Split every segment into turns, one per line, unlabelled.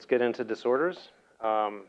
let's get into disorders. Um,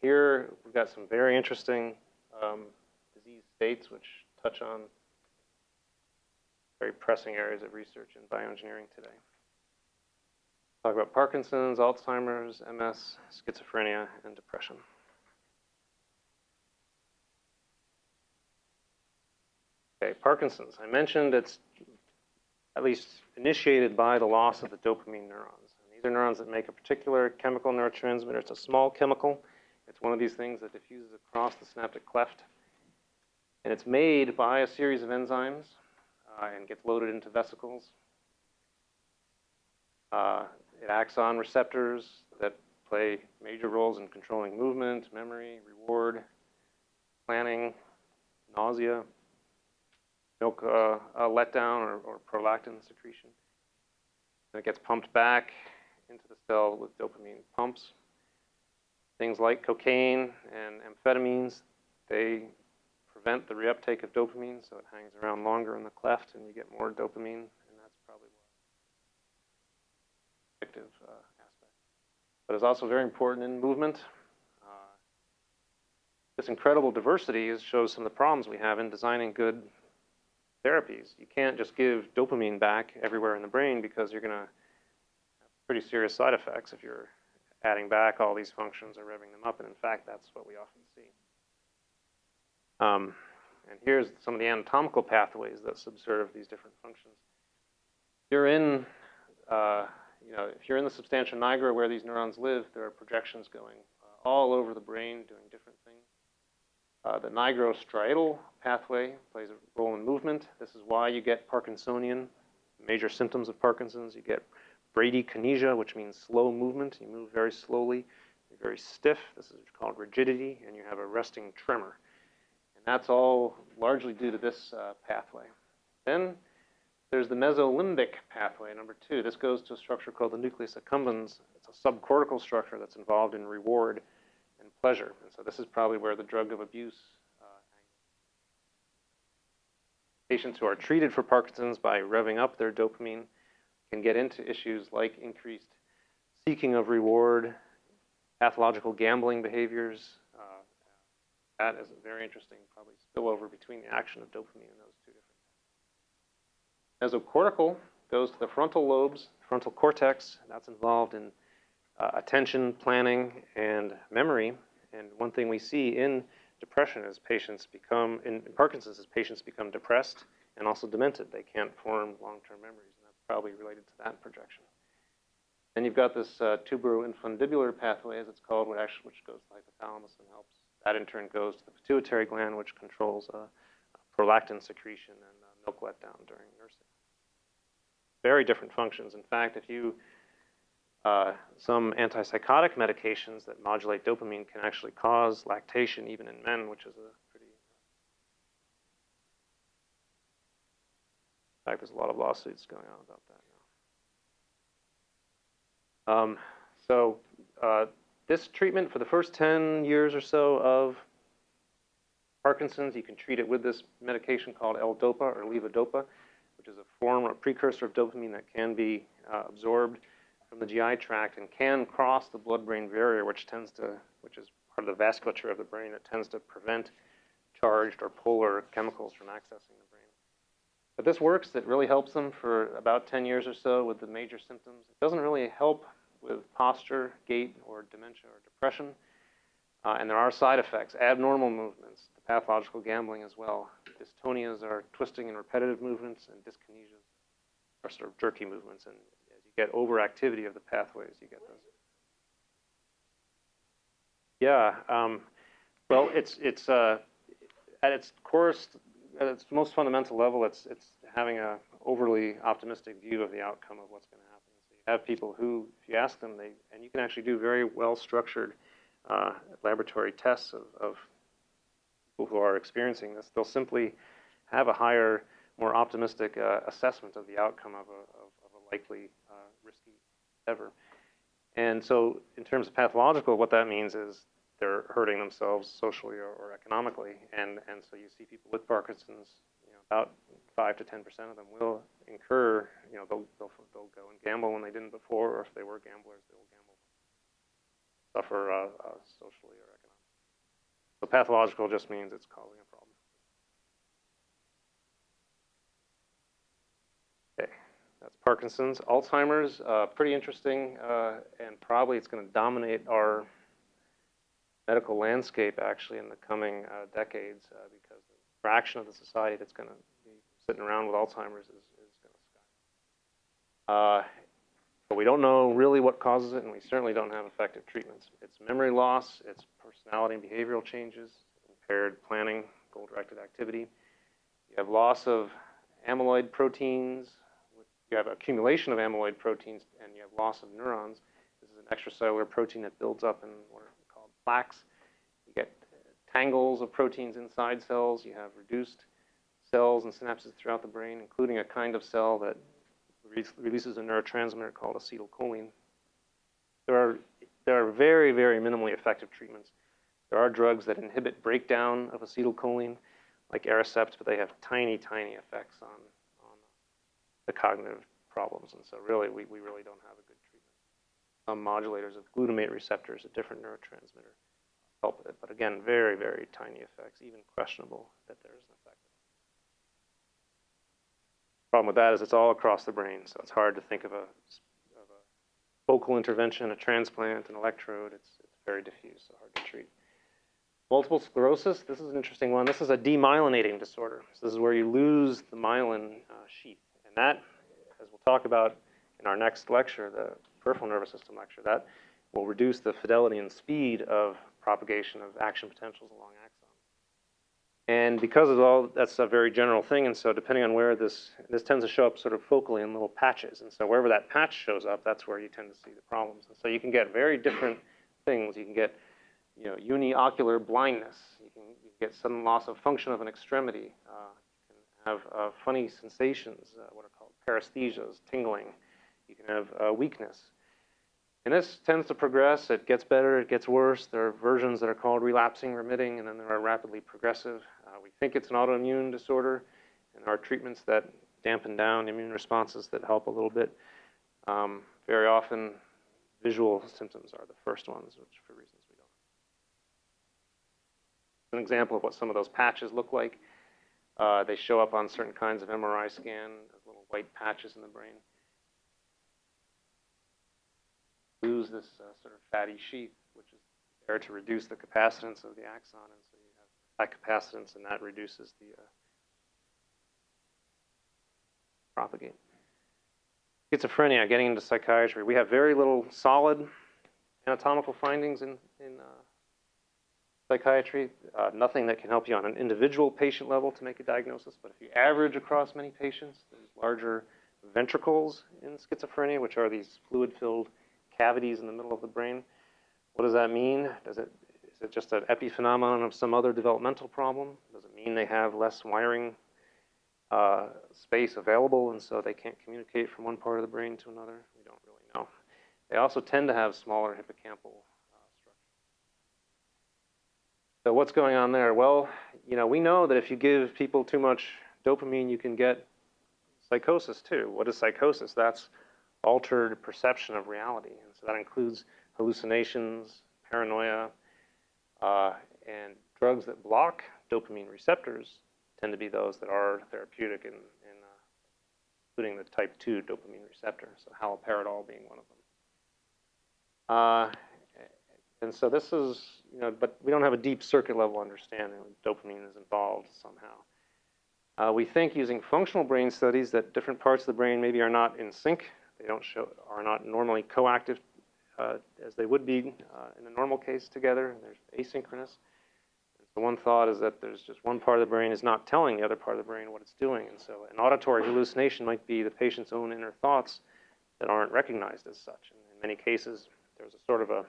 here we've got some very interesting um, disease states which touch on very pressing areas of research in bioengineering today. Talk about Parkinson's, Alzheimer's, MS, schizophrenia, and depression. Okay, Parkinson's. I mentioned it's at least initiated by the loss of the dopamine neurons. Neurons that make a particular chemical neurotransmitter. It's a small chemical. It's one of these things that diffuses across the synaptic cleft. And it's made by a series of enzymes uh, and gets loaded into vesicles. Uh, it acts on receptors that play major roles in controlling movement, memory, reward, planning, nausea, milk uh, letdown or, or prolactin secretion. And it gets pumped back into the cell with dopamine pumps. Things like cocaine and amphetamines, they prevent the reuptake of dopamine, so it hangs around longer in the cleft and you get more dopamine, and that's probably one addictive uh, aspect. But it's also very important in movement. Uh, this incredible diversity is, shows some of the problems we have in designing good therapies. You can't just give dopamine back everywhere in the brain because you're going to pretty serious side effects if you're adding back all these functions or revving them up. And in fact, that's what we often see. Um, and here's some of the anatomical pathways that subserve these different functions. You're in, uh, you know, if you're in the substantia nigra where these neurons live, there are projections going uh, all over the brain doing different things. Uh, the nigrostriatal pathway plays a role in movement. This is why you get Parkinsonian, major symptoms of Parkinson's. You get bradykinesia, which means slow movement. You move very slowly. You're very stiff. This is called rigidity, and you have a resting tremor. And that's all largely due to this uh, pathway. Then there's the mesolimbic pathway, number two. This goes to a structure called the nucleus accumbens. It's a subcortical structure that's involved in reward and pleasure. And so this is probably where the drug of abuse uh, Patients who are treated for Parkinson's by revving up their dopamine can get into issues like increased seeking of reward, pathological gambling behaviors. Uh, that is a very interesting, probably spillover between the action of dopamine and those two different. Mesocortical goes to the frontal lobes, frontal cortex. That's involved in uh, attention, planning, and memory. And one thing we see in depression is patients become, in Parkinson's, is patients become depressed and also demented. They can't form long-term memories, probably related to that projection. Then you've got this uh, tuberoinfundibular pathway, as it's called, which actually which goes to the hypothalamus and helps. That in turn goes to the pituitary gland, which controls uh, prolactin secretion and uh, milk letdown during nursing. Very different functions. In fact, if you uh, some antipsychotic medications that modulate dopamine can actually cause lactation even in men, which is a pretty. In fact, there's a lot of lawsuits going on about that now. Um, so uh, this treatment for the first 10 years or so of Parkinson's, you can treat it with this medication called L-DOPA or levodopa, which is a form, a precursor of dopamine that can be uh, absorbed from the GI tract and can cross the blood-brain barrier, which tends to, which is part of the vasculature of the brain that tends to prevent charged or polar chemicals from accessing the brain. But this works. It really helps them for about 10 years or so with the major symptoms. It doesn't really help with posture, gait, or dementia or depression. Uh, and there are side effects, abnormal movements, pathological gambling as well. Dystonias are twisting and repetitive movements, and dyskinesias are sort of jerky movements. And as you get overactivity of the pathways, you get those. Yeah, um, well, it's it's uh, at its core, at its most fundamental level, it's it's having a overly optimistic view of the outcome of what's going to happen. So you have people who, if you ask them, they and you can actually do very well structured uh, laboratory tests of, of people who are experiencing this. They'll simply have a higher, more optimistic uh, assessment of the outcome of a, of, of a likely risky ever. And so in terms of pathological, what that means is they're hurting themselves socially or, or economically. And, and so you see people with Parkinson's, you know, about 5 to 10% of them will incur, you know, they'll, they'll, they'll go and gamble when they didn't before, or if they were gamblers, they will gamble. suffer uh, uh, socially or economically. So pathological just means it's causing a problem. Okay, that's Parkinson's. Alzheimer's, uh, pretty interesting, uh, and probably it's going to dominate our medical landscape actually in the coming uh, decades uh, because the fraction of the society that's going to be sitting around with Alzheimer's is, is going to skyrocket. Uh, but we don't know really what causes it, and we certainly don't have effective treatments. It's memory loss, it's personality and behavioral changes, impaired planning, goal-directed activity. You have loss of amyloid proteins, you have accumulation of amyloid proteins, and you have loss of neurons. This is an extracellular protein that builds up in plaques. You get tangles of proteins inside cells. You have reduced cells and synapses throughout the brain, including a kind of cell that releases a neurotransmitter called acetylcholine. There are, there are very, very minimally effective treatments. There are drugs that inhibit breakdown of acetylcholine, like Aricept, but they have tiny, tiny effects on, on the cognitive problems. And so really, we, we really don't have a good. Some modulators of glutamate receptors, a different neurotransmitter, help it. But again, very, very tiny effects, even questionable that there is an effect. Problem with that is it's all across the brain, so it's hard to think of a, of a focal intervention, a transplant, an electrode. It's, it's very diffuse, so hard to treat. Multiple sclerosis, this is an interesting one. This is a demyelinating disorder. So this is where you lose the myelin uh, sheath. And that, as we'll talk about in our next lecture, the peripheral nervous system lecture, that will reduce the fidelity and speed of propagation of action potentials along axons. And because of all, that's a very general thing, and so depending on where this, this tends to show up sort of focally in little patches. And so wherever that patch shows up, that's where you tend to see the problems. And so you can get very different things. You can get, you know, uniocular blindness. You can, you can get sudden loss of function of an extremity. Uh, you can have uh, funny sensations, uh, what are called paresthesias, tingling. You can have uh, weakness. And this tends to progress. It gets better, it gets worse. There are versions that are called relapsing, remitting, and then there are rapidly progressive. Uh, we think it's an autoimmune disorder, and there are treatments that dampen down immune responses that help a little bit. Um, very often, visual symptoms are the first ones, which for reasons we don't. An example of what some of those patches look like. Uh, they show up on certain kinds of MRI scan as little white patches in the brain. Lose this uh, sort of fatty sheath, which is there to reduce the capacitance of the axon, and so you have high capacitance, and that reduces the uh, propagate. Schizophrenia, getting into psychiatry, we have very little solid anatomical findings in, in uh, psychiatry. Uh, nothing that can help you on an individual patient level to make a diagnosis, but if you average across many patients, there's larger ventricles in schizophrenia, which are these fluid-filled cavities in the middle of the brain. What does that mean? Does it, is it just an epiphenomenon of some other developmental problem? Does it mean they have less wiring uh, space available and so they can't communicate from one part of the brain to another? We don't really know. They also tend to have smaller hippocampal uh, structure. So what's going on there? Well, you know, we know that if you give people too much dopamine, you can get psychosis too. What is psychosis? That's altered perception of reality. So that includes hallucinations, paranoia, uh, and drugs that block dopamine receptors tend to be those that are therapeutic, in, in uh, including the type 2 dopamine receptor, so haloperidol being one of them. Uh, and so this is, you know, but we don't have a deep circuit level understanding. Dopamine is involved somehow. Uh, we think using functional brain studies that different parts of the brain maybe are not in sync they don't show, are not normally coactive uh, as they would be uh, in a normal case together. They're asynchronous. And so one thought is that there's just one part of the brain is not telling the other part of the brain what it's doing. And so an auditory hallucination might be the patient's own inner thoughts that aren't recognized as such. And in many cases, there's a sort of a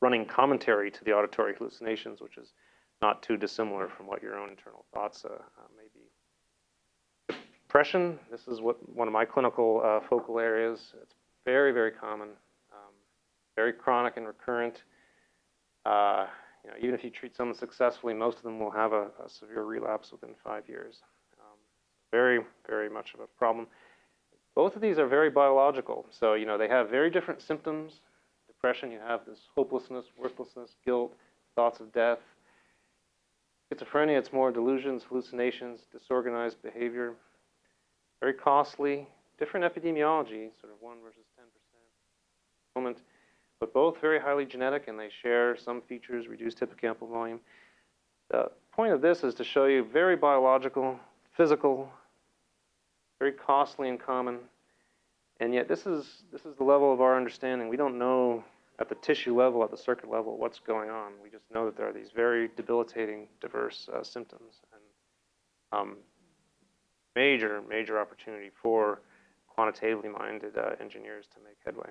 running commentary to the auditory hallucinations, which is not too dissimilar from what your own internal thoughts uh, uh may depression, this is what one of my clinical uh, focal areas. It's very, very common, um, very chronic and recurrent. Uh, you know, even if you treat someone successfully, most of them will have a, a severe relapse within five years. Um, very, very much of a problem. Both of these are very biological. So, you know, they have very different symptoms. depression, you have this hopelessness, worthlessness, guilt, thoughts of death. Schizophrenia, it's more delusions, hallucinations, disorganized behavior. Very costly, different epidemiology, sort of 1 versus 10% moment, but both very highly genetic and they share some features, reduced hippocampal volume. The point of this is to show you very biological, physical, very costly and common, and yet this is, this is the level of our understanding. We don't know at the tissue level, at the circuit level, what's going on. We just know that there are these very debilitating, diverse uh, symptoms. And um, major, major opportunity for quantitatively minded uh, engineers to make headway.